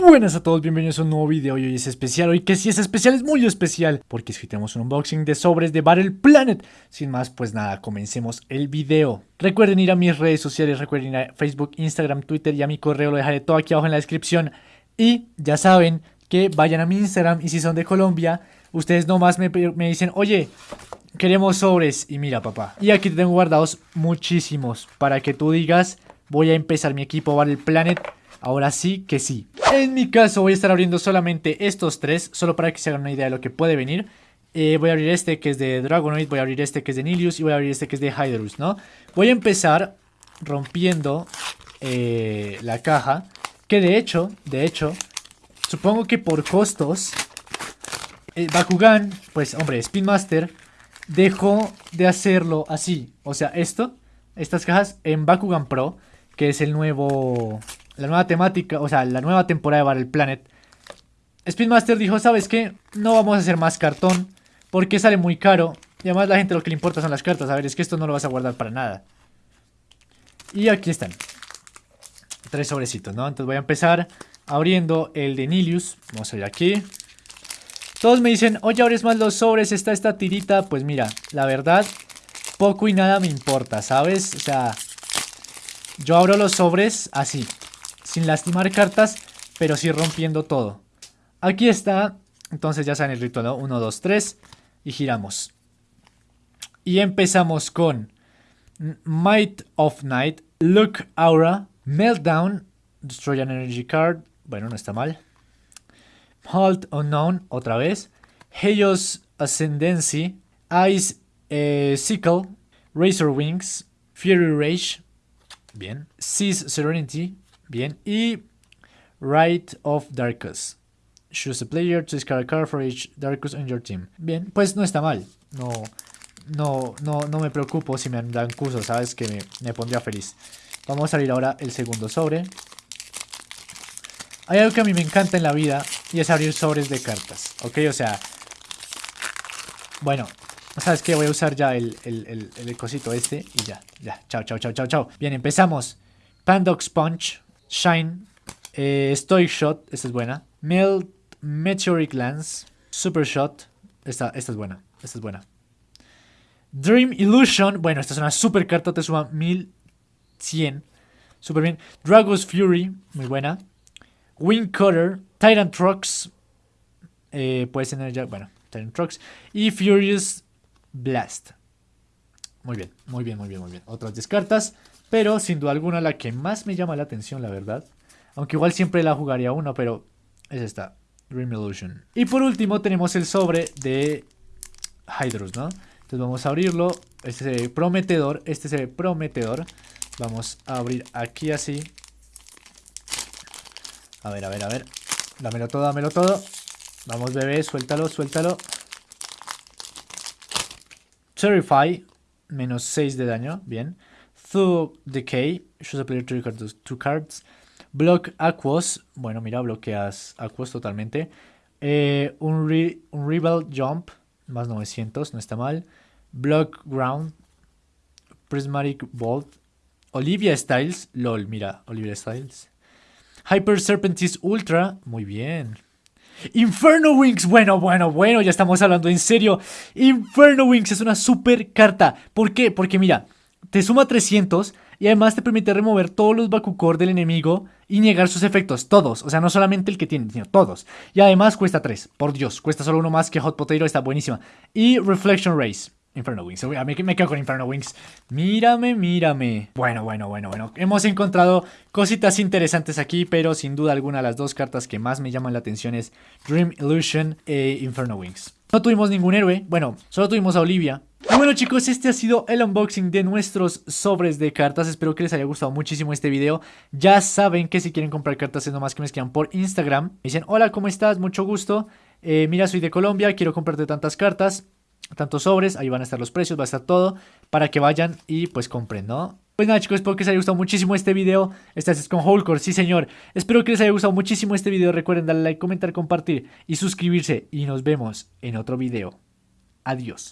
Buenas a todos, bienvenidos a un nuevo video y hoy es especial, hoy que si es especial es muy especial Porque es que tenemos un unboxing de sobres de Battle Planet. Sin más, pues nada, comencemos el video. Recuerden ir a mis redes sociales, recuerden ir a Facebook, Instagram, Twitter y a mi correo Lo dejaré todo aquí abajo en la descripción. Y ya saben que vayan a mi Instagram y si son de Colombia Ustedes nomás me, me dicen, oye, queremos sobres Y mira papá, y aquí tengo guardados muchísimos Para que tú digas, voy a empezar mi equipo Battle Planet Ahora sí que sí. En mi caso voy a estar abriendo solamente estos tres, solo para que se hagan una idea de lo que puede venir. Eh, voy a abrir este que es de Dragonoid, voy a abrir este que es de Nilius y voy a abrir este que es de Hydrus, ¿no? Voy a empezar rompiendo eh, la caja, que de hecho, de hecho, supongo que por costos, eh, Bakugan, pues hombre, Spin Master, dejó de hacerlo así. O sea, esto, estas cajas en Bakugan Pro, que es el nuevo la nueva temática, o sea, la nueva temporada de Battle Planet, Speedmaster dijo, ¿sabes qué? No vamos a hacer más cartón porque sale muy caro. Y además la gente lo que le importa son las cartas. A ver, es que esto no lo vas a guardar para nada. Y aquí están. Tres sobrecitos, ¿no? Entonces voy a empezar abriendo el de Nilius. Vamos a ver aquí. Todos me dicen, oye, abres más los sobres, está esta tirita. Pues mira, la verdad, poco y nada me importa, ¿sabes? O sea, yo abro los sobres así sin lastimar cartas, pero sí rompiendo todo. Aquí está, entonces ya saben el ritual, 1, 2, 3 y giramos. Y empezamos con Might of Night, Look Aura, Meltdown, Destroy an Energy Card, bueno, no está mal. Halt Unknown, otra vez. Heios Ascendancy, Ice eh, Sickle, Razor Wings, Fury Rage, bien. Seize Serenity, Bien, y Right of Darkus. Choose a player to discard a card for each Darkus on your team. Bien, pues no está mal. No, no, no, no me preocupo si me dan curso, sabes que me, pondría feliz. Vamos a abrir ahora el segundo sobre. Hay algo que a mí me encanta en la vida y es abrir sobres de cartas. ¿Ok? O sea... Bueno, ¿sabes qué? Voy a usar ya el, el, el, cosito este y ya, ya. Chao, chao, chao, chao, chao. Bien, empezamos. Pandox Punch. Shine, eh, Stoic Shot, esta es buena. Melt, Meteoric Lance, Super Shot, esta, esta es buena, esta es buena. Dream Illusion, bueno, esta es una super carta, te suma 1100, super bien. Dragon's Fury, muy buena. Wing Cutter, Tyrant Trucks, eh, puede tener ya, bueno, Tyrant Trucks. Y Furious Blast. Muy bien, muy bien, muy bien, muy bien. Otras 10 cartas. Pero sin duda alguna la que más me llama la atención, la verdad. Aunque igual siempre la jugaría uno, pero es esta. Dream Illusion. Y por último tenemos el sobre de Hydrus, ¿no? Entonces vamos a abrirlo. Este se ve prometedor. Este se ve prometedor. Vamos a abrir aquí así. A ver, a ver, a ver. Dámelo todo, dámelo todo. Vamos, bebé, suéltalo, suéltalo. Terrify. Menos 6 de daño. Bien. Thug Decay, choose a player to record two cards. Block Aquos, bueno, mira, bloqueas Aquos totalmente. Eh, un, Rebel Jump, más 900, no está mal. Block Ground, Prismatic Bolt. Olivia Styles, lol, mira, Olivia Styles. Hyper Serpentis Ultra, muy bien. Inferno Wings, bueno, bueno, bueno, ya estamos hablando en serio. Inferno Wings es una super carta. ¿Por qué? Porque mira, te suma 300 y además te permite remover todos los Bakukor del enemigo y negar sus efectos, todos, o sea, no solamente el que tiene, sino todos. Y además cuesta 3, por Dios, cuesta solo uno más que Hot Potato, está buenísima. Y Reflection Race. Inferno Wings, mí me quedo con Inferno Wings Mírame, mírame Bueno, bueno, bueno, bueno Hemos encontrado cositas interesantes aquí Pero sin duda alguna las dos cartas que más me llaman la atención es Dream Illusion e Inferno Wings No tuvimos ningún héroe, bueno, solo tuvimos a Olivia y bueno chicos, este ha sido el unboxing de nuestros sobres de cartas. Espero que les haya gustado muchísimo este video. Ya saben que si quieren comprar cartas es nomás que me escriban por Instagram. Me dicen, hola, ¿cómo estás? Mucho gusto. Eh, mira, soy de Colombia, quiero comprarte tantas cartas, tantos sobres. Ahí van a estar los precios, va a estar todo para que vayan y pues compren, ¿no? Pues nada chicos, espero que les haya gustado muchísimo este video. Esta es con Holcore, sí señor. Espero que les haya gustado muchísimo este video. Recuerden darle like, comentar, compartir y suscribirse. Y nos vemos en otro video. Adiós.